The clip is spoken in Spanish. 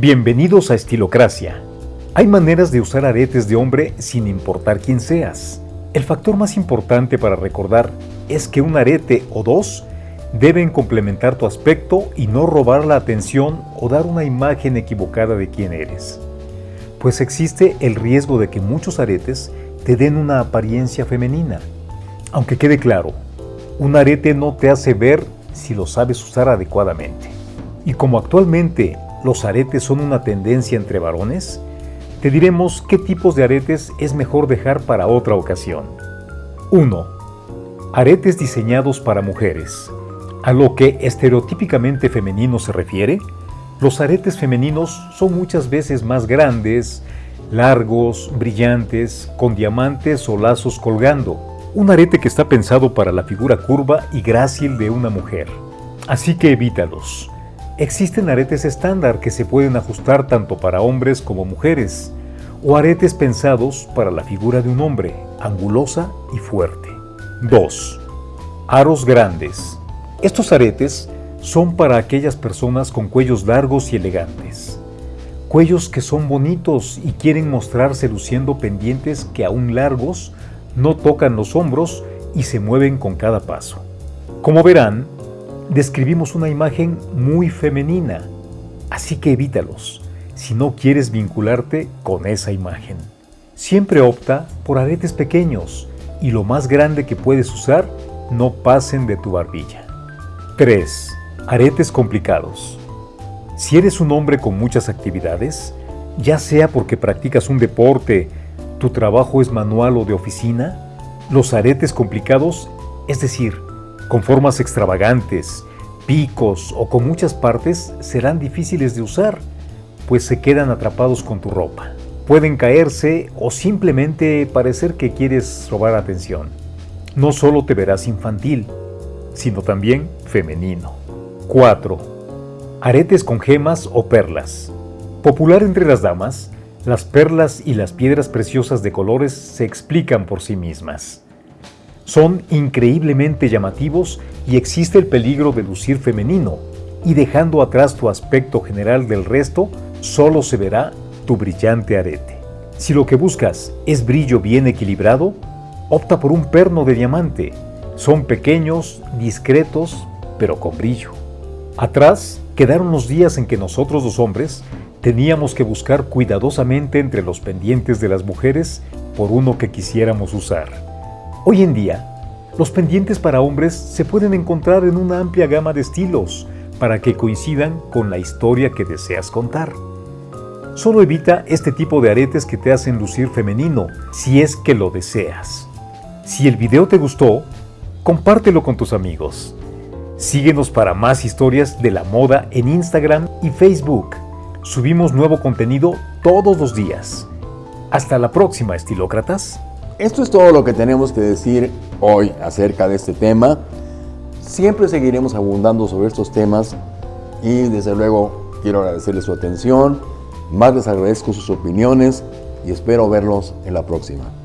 Bienvenidos a Estilocracia. Hay maneras de usar aretes de hombre sin importar quién seas. El factor más importante para recordar es que un arete o dos deben complementar tu aspecto y no robar la atención o dar una imagen equivocada de quién eres. Pues existe el riesgo de que muchos aretes te den una apariencia femenina. Aunque quede claro, un arete no te hace ver si lo sabes usar adecuadamente. Y como actualmente los aretes son una tendencia entre varones, te diremos qué tipos de aretes es mejor dejar para otra ocasión. 1. Aretes diseñados para mujeres. A lo que estereotípicamente femenino se refiere, los aretes femeninos son muchas veces más grandes, largos, brillantes, con diamantes o lazos colgando. Un arete que está pensado para la figura curva y grácil de una mujer. Así que evítalos. Existen aretes estándar que se pueden ajustar tanto para hombres como mujeres, o aretes pensados para la figura de un hombre, angulosa y fuerte. 2. Aros grandes. Estos aretes son para aquellas personas con cuellos largos y elegantes. Cuellos que son bonitos y quieren mostrarse luciendo pendientes que aún largos no tocan los hombros y se mueven con cada paso. Como verán, describimos una imagen muy femenina, así que evítalos si no quieres vincularte con esa imagen. Siempre opta por aretes pequeños y lo más grande que puedes usar no pasen de tu barbilla. 3. Aretes complicados. Si eres un hombre con muchas actividades, ya sea porque practicas un deporte, tu trabajo es manual o de oficina, los aretes complicados, es decir, con formas extravagantes, picos o con muchas partes serán difíciles de usar, pues se quedan atrapados con tu ropa. Pueden caerse o simplemente parecer que quieres robar atención. No solo te verás infantil, sino también femenino. 4. Aretes con gemas o perlas. Popular entre las damas, las perlas y las piedras preciosas de colores se explican por sí mismas. Son increíblemente llamativos y existe el peligro de lucir femenino, y dejando atrás tu aspecto general del resto, solo se verá tu brillante arete. Si lo que buscas es brillo bien equilibrado, opta por un perno de diamante. Son pequeños, discretos, pero con brillo. Atrás quedaron los días en que nosotros los hombres teníamos que buscar cuidadosamente entre los pendientes de las mujeres por uno que quisiéramos usar. Hoy en día, los pendientes para hombres se pueden encontrar en una amplia gama de estilos para que coincidan con la historia que deseas contar. Solo evita este tipo de aretes que te hacen lucir femenino, si es que lo deseas. Si el video te gustó, compártelo con tus amigos. Síguenos para más historias de la moda en Instagram y Facebook. Subimos nuevo contenido todos los días. Hasta la próxima, estilócratas. Esto es todo lo que tenemos que decir hoy acerca de este tema. Siempre seguiremos abundando sobre estos temas y desde luego quiero agradecerles su atención, más les agradezco sus opiniones y espero verlos en la próxima.